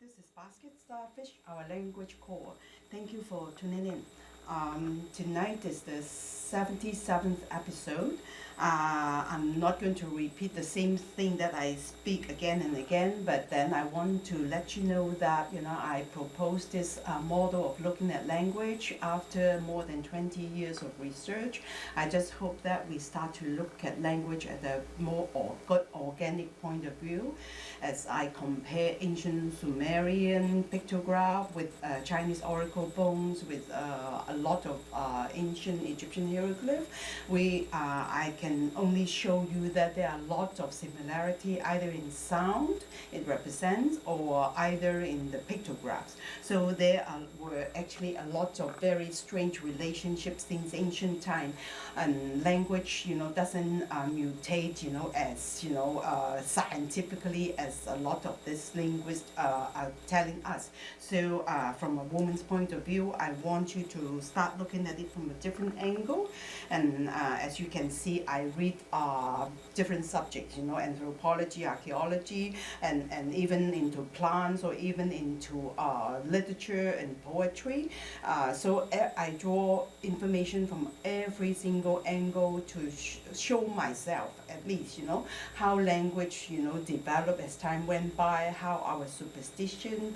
This is Basket Starfish, our language core. Thank you for tuning in. Um, tonight is the 77th episode. Uh, I'm not going to repeat the same thing that I speak again and again, but then I want to let you know that you know I proposed this uh, model of looking at language after more than 20 years of research. I just hope that we start to look at language at a more or good organic point of view as I compare ancient Sumerian pictograph with uh, Chinese oracle bones with uh, a lot of uh, ancient Egyptian hieroglyph, we uh, I can only show you that there are lots of similarity either in sound it represents or either in the pictographs. So there are, were actually a lot of very strange relationships since ancient time, and language you know doesn't uh, mutate you know as you know uh, scientifically as a lot of these linguists uh, are telling us. So uh, from a woman's point of view, I want you to start looking at it from a different angle. And uh, as you can see, I read uh, different subjects, you know, anthropology, archaeology, and, and even into plants or even into uh, literature and poetry. Uh, so I draw information from every single angle to sh show myself, at least, you know, how language, you know, developed as time went by, how our superstition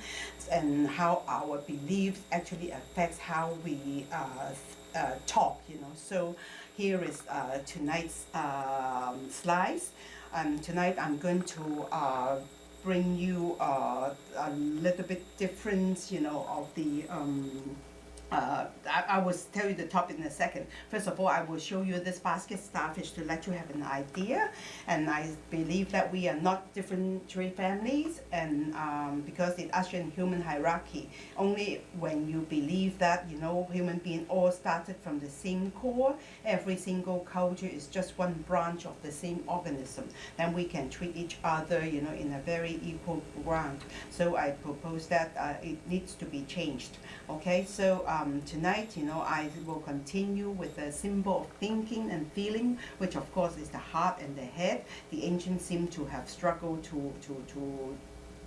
and how our beliefs actually affects how we uh, uh, talk, you know. So here is uh, tonight's um, slides. Um, tonight I'm going to uh, bring you uh, a little bit different, you know, of the um, uh, I, I, will tell you the topic in a second. First of all, I will show you this basket starfish to let you have an idea. And I believe that we are not different tree families and um, because it usher in human hierarchy. Only when you believe that, you know, human being all started from the same core, every single culture is just one branch of the same organism, then we can treat each other, you know, in a very equal ground. So I propose that uh, it needs to be changed. Okay, so um, um, tonight, you know, I will continue with the symbol of thinking and feeling, which of course is the heart and the head. The ancients seem to have struggled to, to, to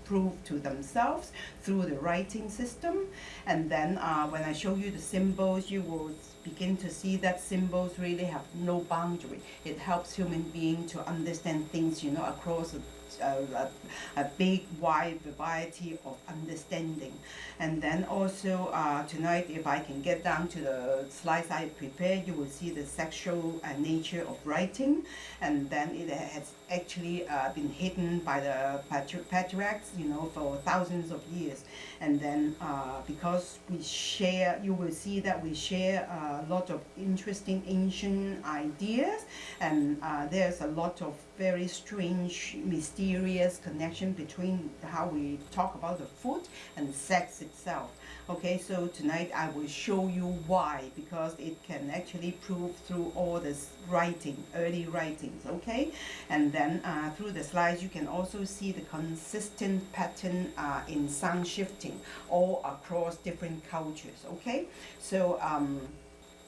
prove to themselves through the writing system. And then uh, when I show you the symbols, you will begin to see that symbols really have no boundary. It helps human being to understand things, you know, across a a, big wide variety of understanding. And then also uh, tonight if I can get down to the slides I prepared you will see the sexual uh, nature of writing. And then it has actually uh, been hidden by the patriarchs you know for thousands of years and then uh, because we share you will see that we share a lot of interesting ancient ideas and uh, there's a lot of very strange mysterious connection between how we talk about the food and sex itself. Okay, so tonight I will show you why, because it can actually prove through all this writing, early writings, okay? And then uh, through the slides you can also see the consistent pattern uh, in sound shifting all across different cultures, okay? So, um,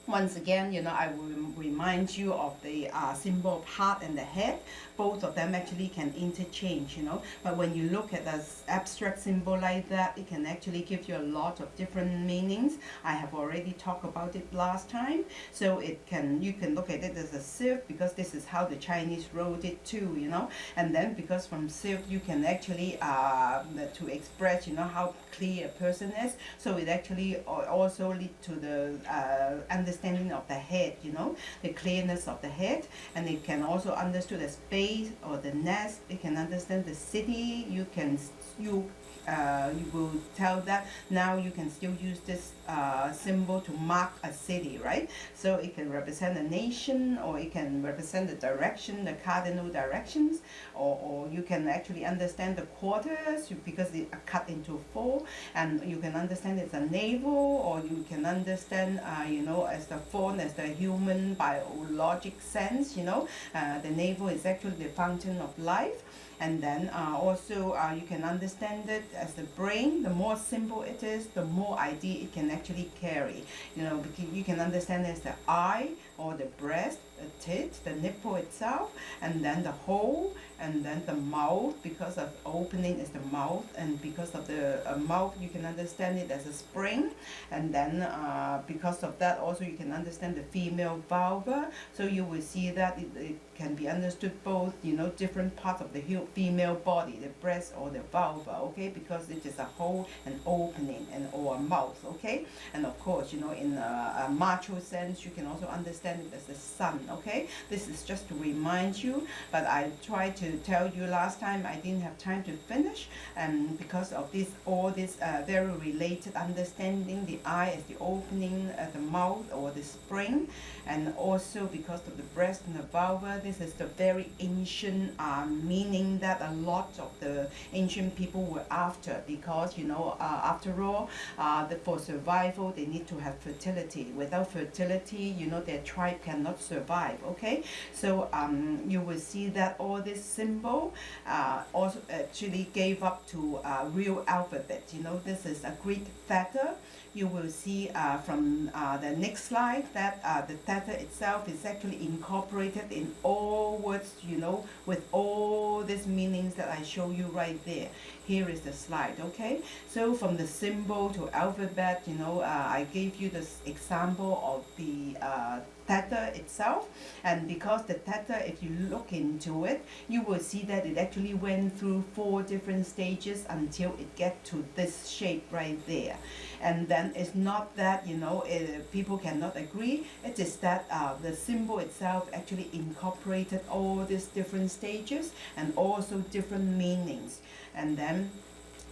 once again, you know, I will remind you of the uh, symbol of heart and the head. Both of them actually can interchange, you know. But when you look at an abstract symbol like that, it can actually give you a lot of different meanings. I have already talked about it last time. So it can, you can look at it as a sieve because this is how the Chinese wrote it too, you know. And then because from sieve you can actually, uh, to express, you know, how clear a person is. So it actually also lead to the uh, understanding understanding of the head, you know, the clearness of the head, and it can also understand the space or the nest. It can understand the city. You can you uh, you will tell that now you can still use this uh, symbol to mark a city, right? So it can represent a nation or it can represent the direction, the cardinal directions, or, or you can actually understand the quarters because they are cut into four and you can understand it's a navel or you can understand, uh, you know, as the fawn, as the human biologic sense, you know, uh, the navel is actually the fountain of life and then uh, also uh, you can understand it as the brain. The more simple it is the more idea it can actually carry. You know because you can understand as the eye or the breast the tit the nipple itself and then the hole and then the mouth because of opening is the mouth and because of the uh, mouth you can understand it as a spring and then uh, because of that also you can understand the female vulva so you will see that it, it can be understood both you know different parts of the female body the breast or the vulva okay because it is a hole an opening and or a mouth okay? And of course you know in a, a macho sense you can also understand it as the sun okay? This is just to remind you but I tried to tell you last time I didn't have time to finish and because of this all this uh, very related understanding the eye as the opening uh, the mouth or the spring and also because of the breast and the vulva this is the very ancient uh, meaning that a lot of the ancient people were after because you know uh, after all uh, the, for survival they need to have fertility. Without fertility you know their tribe cannot survive okay? So um, you will see that all this symbol uh, also actually gave up to uh, real alphabet you know? This is a Greek theta you will see uh, from uh, the next slide that uh, the theta itself is actually incorporated in all words, you know, with all these meanings that I show you right there. Here is the slide, okay? So from the symbol to alphabet, you know, uh, I gave you this example of the uh, theta itself. And because the theta if you look into it you will see that it actually went through four different stages until it get to this shape right there. And then it's not that you know it, people cannot agree. It is that uh, the symbol itself actually incorporated all these different stages and also different meanings. And then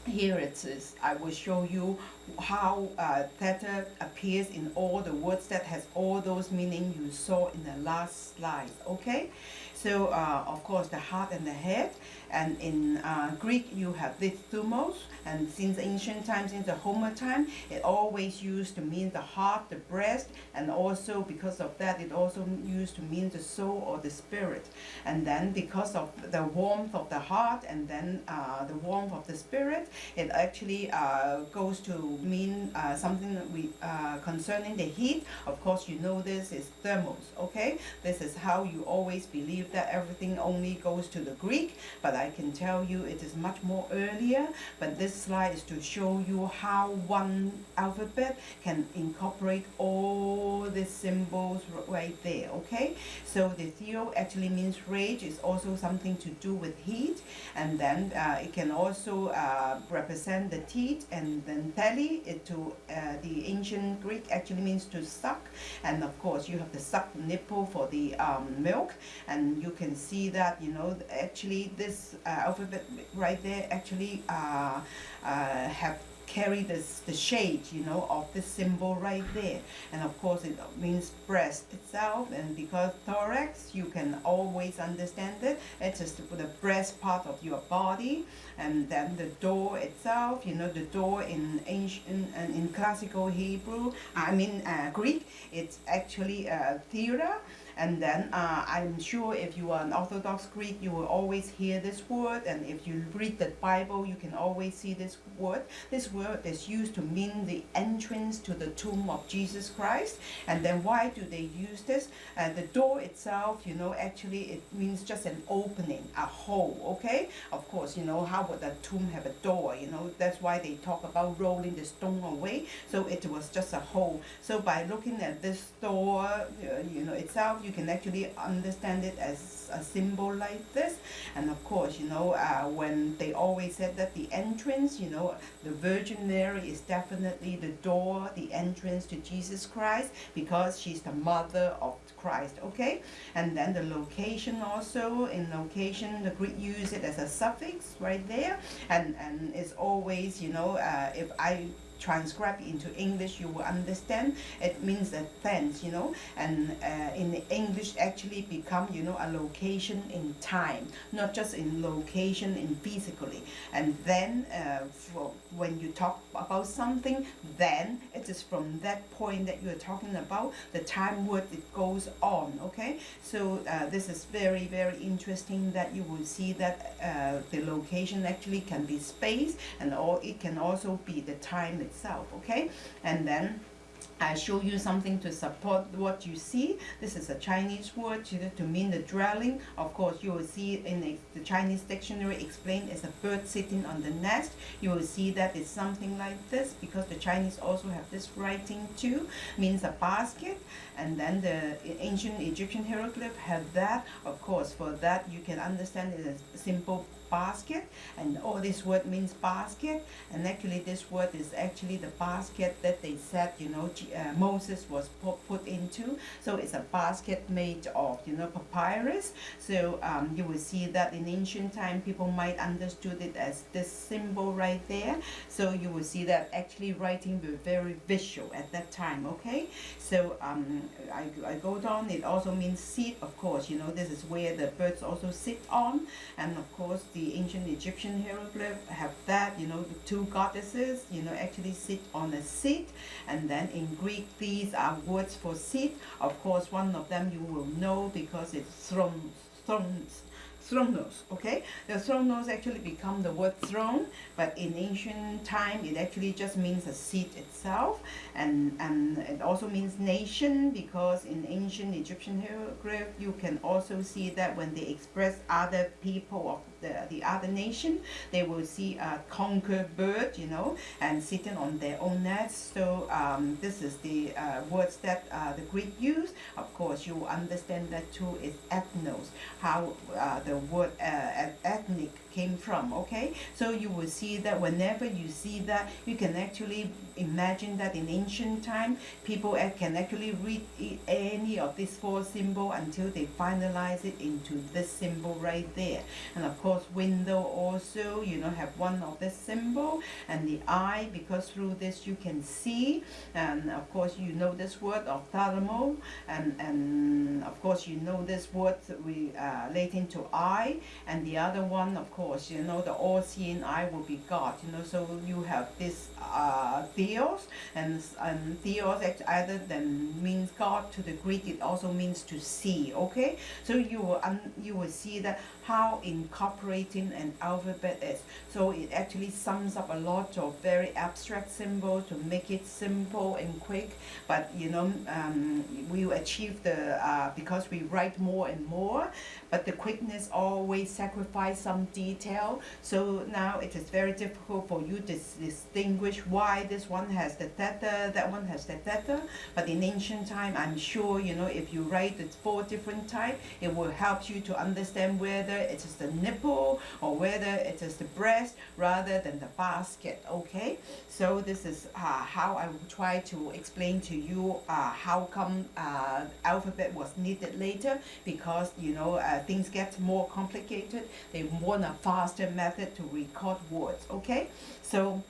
here it is. I will show you how uh, theta appears in all the words that has all those meaning you saw in the last slide. Okay, so uh, of course the heart and the head and in uh, Greek you have this thumos and since ancient times, since the Homer time, it always used to mean the heart, the breast, and also because of that, it also used to mean the soul or the spirit. And then because of the warmth of the heart and then uh, the warmth of the spirit, it actually uh, goes to mean uh, something we, uh, concerning the heat. Of course, you know this is thermos, okay? This is how you always believe that everything only goes to the Greek, but I can tell you it is much more earlier, but this slide is to show you how one alphabet can incorporate all the symbols right there, okay? So the theo actually means rage, it's also something to do with heat, and then uh, it can also uh, represent the teeth, and then tele, it to uh, the ancient Greek actually means to suck, and of course you have the suck nipple for the um, milk, and you can see that, you know, actually this uh, alphabet right there actually uh, uh, have carry this the shade you know of the symbol right there. And of course it means breast itself and because thorax you can always understand it. It's just the breast part of your body and then the door itself you know the door in ancient and in classical Hebrew I mean uh, Greek it's actually uh, theater and then uh, I'm sure if you are an Orthodox Greek, you will always hear this word. And if you read the Bible, you can always see this word. This word is used to mean the entrance to the tomb of Jesus Christ. And then why do they use this? Uh, the door itself, you know, actually it means just an opening, a hole, okay? Of course, you know, how would a tomb have a door? You know, that's why they talk about rolling the stone away. So it was just a hole. So by looking at this door, uh, you know, itself, you can actually understand it as a symbol like this and of course you know uh, when they always said that the entrance you know the Virgin Mary is definitely the door the entrance to Jesus Christ because she's the mother of Christ okay and then the location also in location the Greek use it as a suffix right there and and it's always you know uh, if I transcribe into English, you will understand. It means a fence, you know, and uh, in English actually become, you know, a location in time, not just in location in physically. And then uh, for, when you talk about something, then it is from that point that you are talking about, the time word it goes on, okay? So uh, this is very, very interesting that you will see that uh, the location actually can be space and or it can also be the time itself, okay? And then I show you something to support what you see. This is a Chinese word to, to mean the dwelling. Of course, you will see in the, the Chinese dictionary explained as a bird sitting on the nest. You will see that it's something like this because the Chinese also have this writing too, means a basket. And then the ancient Egyptian hieroglyph have that. Of course, for that you can understand it as simple basket and all this word means basket and actually this word is actually the basket that they said you know uh, Moses was put, into. So it's a basket made of you know papyrus. So um, you will see that in ancient time people might understood it as this symbol right there. So you will see that actually writing were very visual at that time okay? So um, I, I go down it also means seat of course. You know this is where the birds also sit on. And of course the ancient Egyptian hieroglyph have that, you know, the two goddesses, you know, actually sit on a seat. And then in Greek, these are words for seat. Of course, one of them you will know because it's throne, thrones, thronos, okay? The thronos actually become the word throne, but in ancient time, it actually just means a seat itself, and, and it also means nation, because in ancient Egyptian hieroglyph, you can also see that when they express other people of the, the other nation, they will see a conquered bird, you know, and sitting on their own nest. So um, this is the uh, words that uh, the Greek use. Of course, you understand that too is ethnos, how uh, the word uh, ethnic came from okay? So you will see that whenever you see that you can actually imagine that in ancient time people can actually read any of these four symbols until they finalize it into this symbol right there. And of course window also you know have one of this symbol and the eye because through this you can see. And of course you know this word of thalamo and and of course you know this word we uh, relating to eye. And the other one of course you know, the all-seeing eye will be God, you know, so you have this uh, theos, and, and theos other than means God to the Greek, it also means to see, okay? So you will, um, you will see that how incorporating an alphabet is. So it actually sums up a lot of very abstract symbols to make it simple and quick, but you know, um, we achieve the, uh, because we write more and more, but the quickness always sacrifice some detail. So now it is very difficult for you to distinguish why this one has the theta, that one has the theta. But in ancient time, I'm sure, you know, if you write the four different type, it will help you to understand whether it is the nipple or whether it is the breast rather than the basket, okay? So this is uh, how I will try to explain to you uh, how come uh, alphabet was needed later because, you know, uh, things get more complicated, they want a faster method to record words, okay? So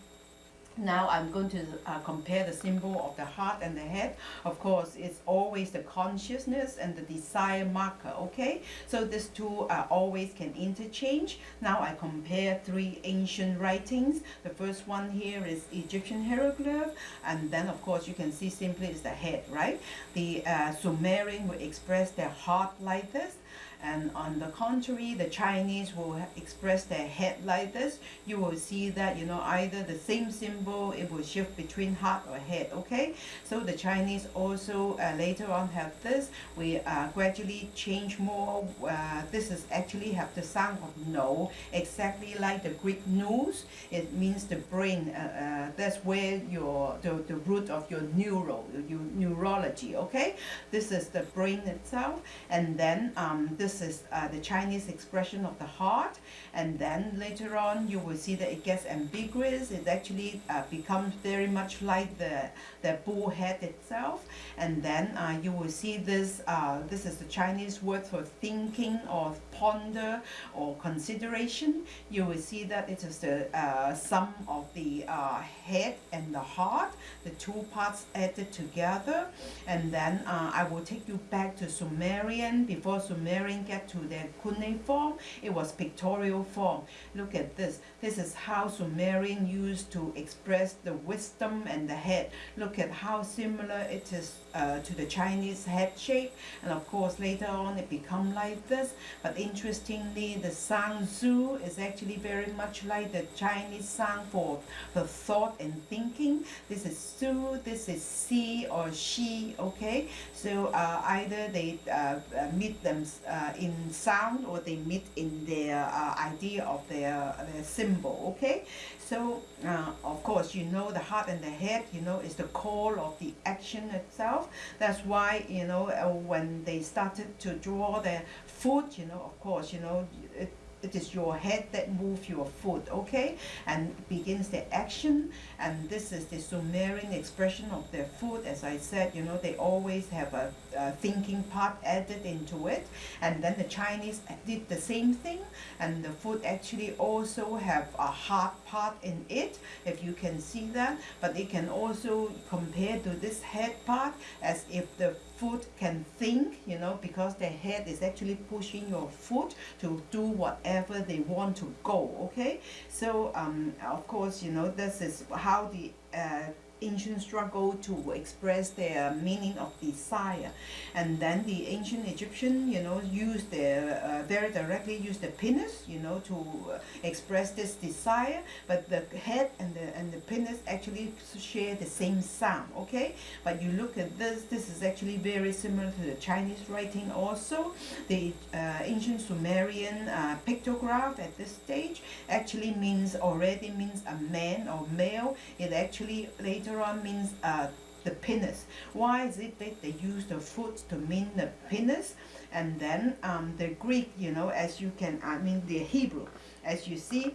now I'm going to uh, compare the symbol of the heart and the head. Of course, it's always the consciousness and the desire marker, okay? So these two uh, always can interchange. Now I compare three ancient writings. The first one here is Egyptian hieroglyph, and then of course you can see simply is the head, right? The uh, Sumerian will express their heart like this, and on the contrary the Chinese will express their head like this you will see that you know either the same symbol it will shift between heart or head okay? So the Chinese also uh, later on have this. We uh, gradually change more uh, this is actually have the sound of no exactly like the Greek nous it means the brain uh, uh, that's where your the, the root of your neuro your neurology okay? This is the brain itself. And then um, um, this is uh, the Chinese expression of the heart and then later on you will see that it gets ambiguous. It actually uh, becomes very much like the the bull head itself. And then uh, you will see this uh, this is the Chinese word for thinking or ponder or consideration. You will see that it is the uh, sum of the uh, head and the heart the two parts added together. And then I will take you back to Sumerian. Before Sumerian get to their cuneiform form, it was pictorial form look at this. This is how Sumerian used to express the wisdom and the head. Look at how similar it is uh, to the Chinese head shape. And of course later on it become like this. But interestingly the sound zu is actually very much like the Chinese sound for the thought and thinking. This is su this is si or she okay? So uh, either they uh, uh meet them uh, in sound or they meet in their uh, idea of their, their symbol okay? So uh, of course you know the heart and the head you know is the core of the action itself. That's why you know uh, when they started to draw their foot you know of course you know it, it is your head that moves your foot okay? And begins the action. And this is the Sumerian expression of their foot. As I said you know they always have a, a thinking part added into it. And then the Chinese did the same thing. And the foot actually also have a hard part in it if you can see that. But it can also compare to this head part as if the foot can think you know because the head is actually pushing your foot to do whatever they want to go okay? So um, of course you know this is how the uh, ancient struggle to express their meaning of desire. And then the ancient Egyptian you know used their uh, very directly use the penis you know to uh, express this desire. But the head and the and the penis actually share the same sound okay? But you look at this this is actually very similar to the Chinese writing also. The uh, ancient Sumerian uh, pictograph at this stage actually means already means a man or male. It actually later means uh, the penis. Why is it that they use the foot to mean the penis? And then um, the Greek, you know, as you can, I mean the Hebrew, as you see,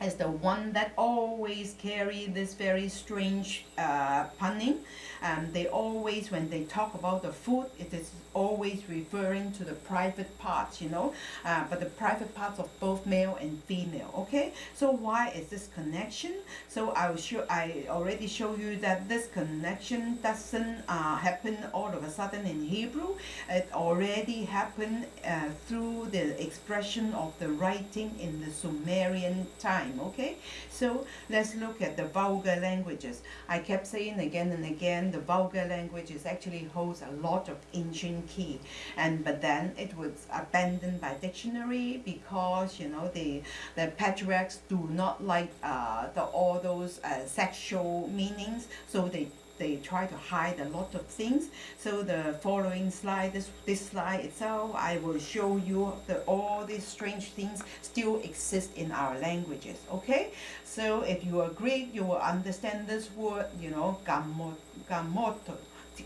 as the one that always carry this very strange uh, punning. Um, they always, when they talk about the food, it is always referring to the private parts, you know, uh, but the private parts of both male and female, okay? So why is this connection? So I will show, I already show you that this connection doesn't uh, happen all of a sudden in Hebrew. It already happened uh, through the expression of the writing in the Sumerian time, okay? So let's look at the vulgar languages. I kept saying again and again, the vulgar languages actually holds a lot of ancient key and but then it was abandoned by dictionary because you know the the patriarchs do not like uh, the all those uh, sexual meanings so they they try to hide a lot of things. So the following slide, this, this slide itself, I will show you that all these strange things still exist in our languages, okay? So if you are Greek, you will understand this word, you know, gamoto,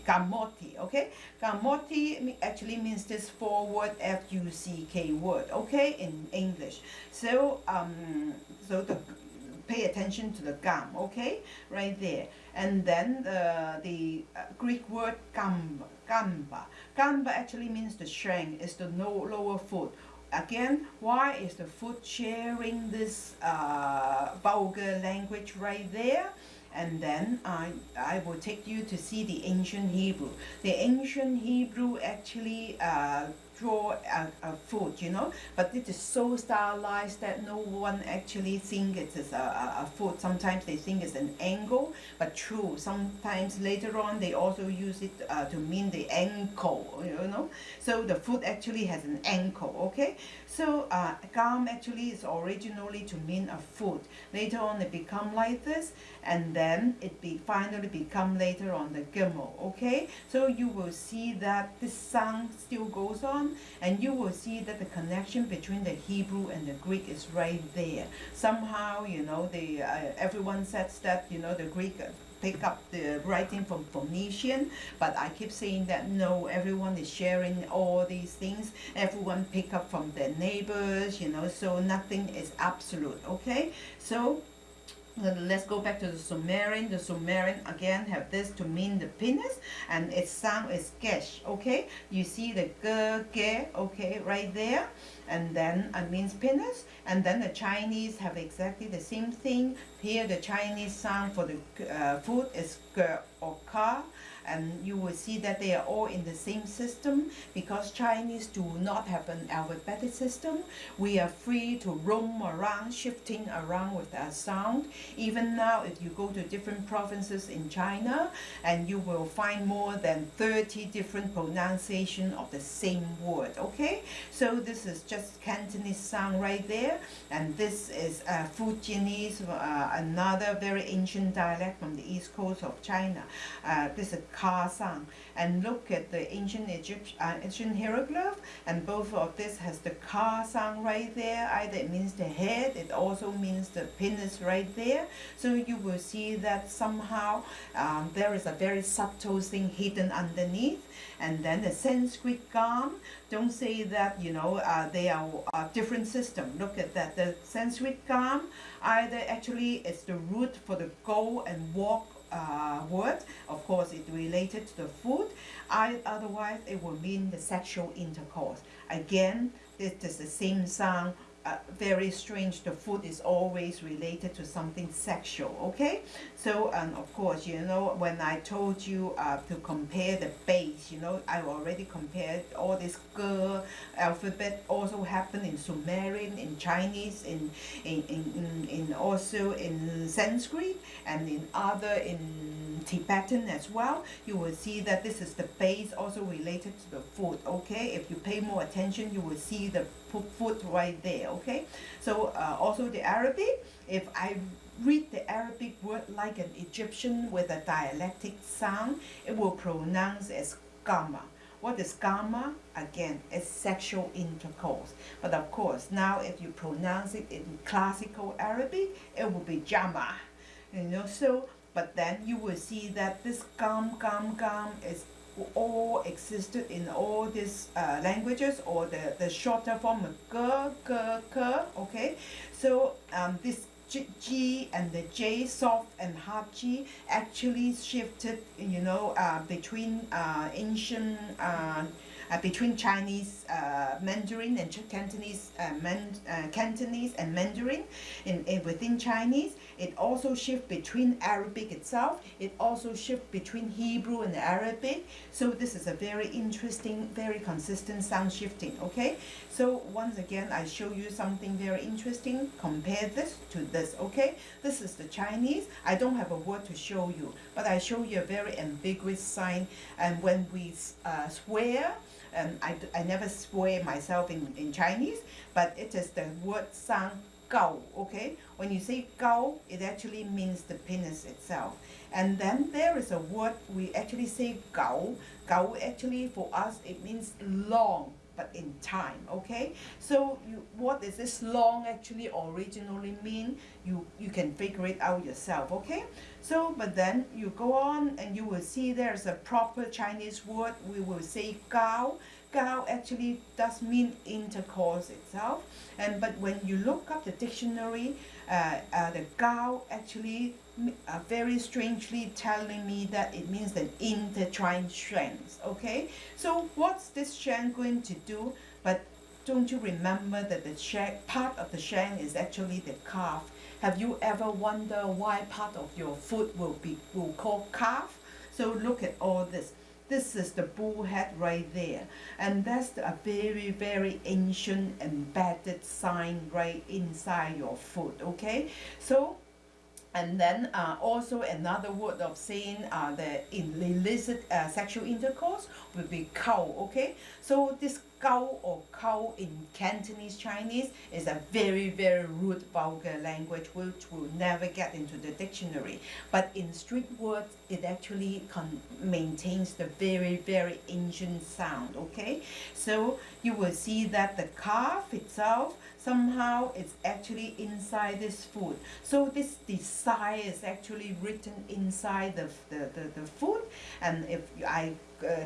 Gamoti, okay? Gamoti actually means this forward F-U-C-K word, okay, in English. So, um, so the, pay attention to the gam, okay, right there. And then the, the uh, Greek word gamba, gamba. Gamba actually means the shank, is the no, lower foot. Again, why is the foot sharing this uh, vulgar language right there? And then I, I will take you to see the ancient Hebrew. The ancient Hebrew actually uh, draw a, a foot, you know, but it is so stylized that no one actually think it is a, a, a foot. Sometimes they think it's an angle, but true. Sometimes later on they also use it uh, to mean the ankle, you know. So the foot actually has an ankle, okay? So uh, gam actually is originally to mean a foot. Later on it become like this, and then it be finally become later on the gimel, okay? So you will see that this sound still goes on and you will see that the connection between the Hebrew and the Greek is right there. Somehow, you know, the uh, everyone says that, you know, the Greek pick up the writing from Phoenician, but I keep saying that no, everyone is sharing all these things. Everyone pick up from their neighbors, you know, so nothing is absolute, okay? So let's go back to the Sumerian. The Sumerian again have this to mean the penis and its sound is gesh, okay? You see the ge, ge, okay, right there. And then it means penis. And then the Chinese have exactly the same thing. Here the Chinese sound for the uh, food is ge or ka and you will see that they are all in the same system because Chinese do not have an alphabetic system. We are free to roam around, shifting around with our sound. Even now, if you go to different provinces in China, and you will find more than 30 different pronunciation of the same word, okay? So this is just Cantonese sound right there, and this is uh, Fujianese, uh, another very ancient dialect from the east coast of China. Uh, this is Ka sound. And look at the ancient Egyptian, uh, ancient hieroglyph, and both of this has the Ka sound right there. Either it means the head, it also means the penis right there. So you will see that somehow um, there is a very subtle thing hidden underneath. And then the Sanskrit gam, don't say that, you know, uh, they are a different system. Look at that. The Sanskrit gam, either actually it's the root for the go and walk uh, word. Of course, it related to the food. I, otherwise, it will mean the sexual intercourse. Again, it is the same sound uh, very strange the food is always related to something sexual okay? So and of course you know when I told you uh, to compare the base you know I already compared all this girl alphabet also happened in Sumerian in Chinese in in, in, in, in also in Sanskrit and in other in Tibetan as well. You will see that this is the base also related to the food okay? If you pay more attention you will see the food right there okay so uh, also the Arabic if I read the Arabic word like an Egyptian with a dialectic sound it will pronounce as gamma what is gamma? Again, it's sexual intercourse. But of course, now if you pronounce it in classical Arabic, it will be jama. You know, so, but then you will see that this gam, gam, gam is all existed in all these uh, languages or the, the shorter form of g, g, k, okay? So um, this G, G and the J, soft and hard G, actually shifted, you know, uh, between uh, ancient, uh, between Chinese uh, Mandarin and Cantonese, uh, Man, uh, Cantonese and Mandarin in, in within Chinese. It also shift between Arabic itself. It also shift between Hebrew and Arabic. So this is a very interesting, very consistent sound shifting, okay? So once again, I show you something very interesting. Compare this to this, okay? This is the Chinese. I don't have a word to show you, but I show you a very ambiguous sign. And when we uh, swear, and I, I never swear myself in, in Chinese, but it is the word sound gao, okay? When you say gao, it actually means the penis itself. And then there is a word we actually say gao. Gao actually for us, it means long, but in time, okay? So you, what does this long actually originally mean? You, you can figure it out yourself, okay? So, but then you go on and you will see there's a proper Chinese word. We will say gao. Gao actually does mean intercourse itself. And but when you look up the dictionary, uh, uh, the Gao actually uh, very strangely telling me that it means an intertwined strands. Okay, so what's this shank going to do? But don't you remember that the part of the shank is actually the calf? Have you ever wondered why part of your foot will be will call calf? So look at all this. This is the bull head right there. And that's a very, very ancient embedded sign right inside your foot, okay? So, and then uh, also another word of saying uh, the illicit uh, sexual intercourse will be cow, okay? So this Gao or Kao in Cantonese Chinese is a very, very rude, vulgar language which will never get into the dictionary. But in street words, it actually maintains the very, very ancient sound, okay? So you will see that the calf itself somehow it's actually inside this food. So this design is actually written inside the, the, the, the food. And if I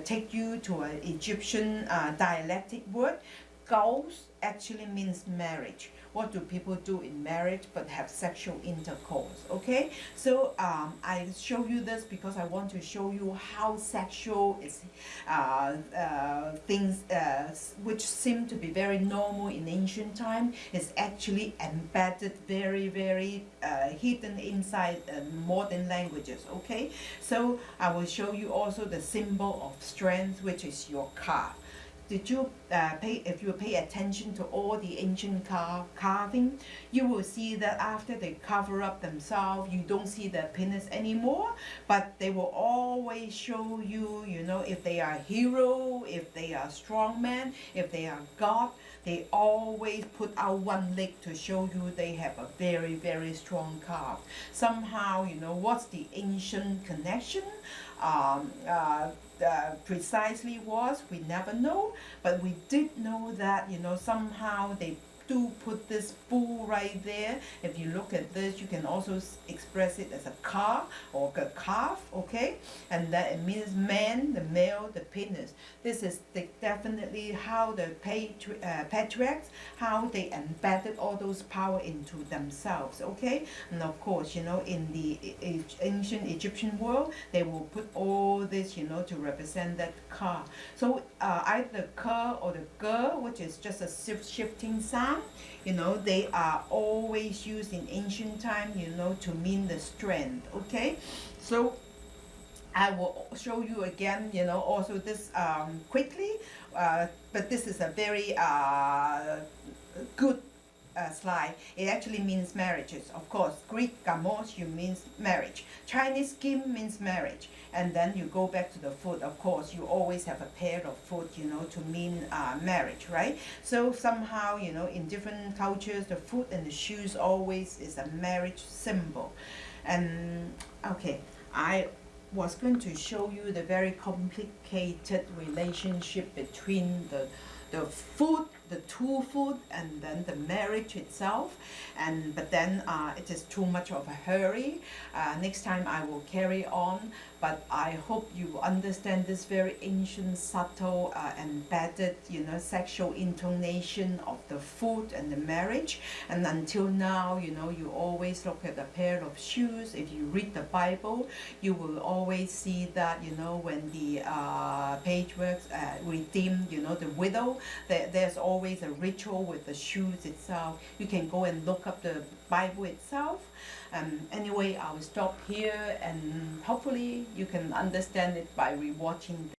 take you to an Egyptian uh, dialectic word, Gauss actually means marriage. What do people do in marriage but have sexual intercourse? Okay, so um, I show you this because I want to show you how sexual is uh, uh, things uh, which seem to be very normal in ancient time is actually embedded very very uh, hidden inside uh, modern languages. Okay, so I will show you also the symbol of strength which is your calf did you uh, pay, if you pay attention to all the ancient car, carving, you will see that after they cover up themselves, you don't see their penis anymore, but they will always show you, you know, if they are hero, if they are strong man, if they are God, they always put out one leg to show you they have a very, very strong calf. Somehow, you know, what's the ancient connection? Um, uh, uh, precisely was, we never know, but we did know that, you know, somehow they do put this bull right there. If you look at this, you can also express it as a car or a calf, okay? And that it means man, the male, the penis. This is the, definitely how the patri uh, patriarchs, how they embedded all those power into themselves, okay? And of course, you know, in the e ancient Egyptian world, they will put all this, you know, to represent that car. So uh, either the car or the girl, which is just a shifting sound, you know, they are always used in ancient time, you know, to mean the strength, okay? So I will show you again, you know, also this um, quickly, uh, but this is a very uh, good uh, slide, it actually means marriages. Of course, Greek gamos, you means marriage. Chinese kim means marriage. And then you go back to the foot, of course, you always have a pair of foot, you know, to mean uh, marriage, right? So somehow, you know, in different cultures, the foot and the shoes always is a marriage symbol. And, okay, I was going to show you the very complicated relationship between the the food, the two food, and then the marriage itself. And but then uh, it is too much of a hurry. Uh, next time I will carry on but I hope you understand this very ancient, subtle, uh, embedded, you know, sexual intonation of the food and the marriage. And until now, you know, you always look at a pair of shoes. If you read the Bible, you will always see that, you know, when the uh, works uh, redeem, you know, the widow, there, there's always a ritual with the shoes itself. You can go and look up the Bible itself. Um, anyway, I will stop here and hopefully you can understand it by rewatching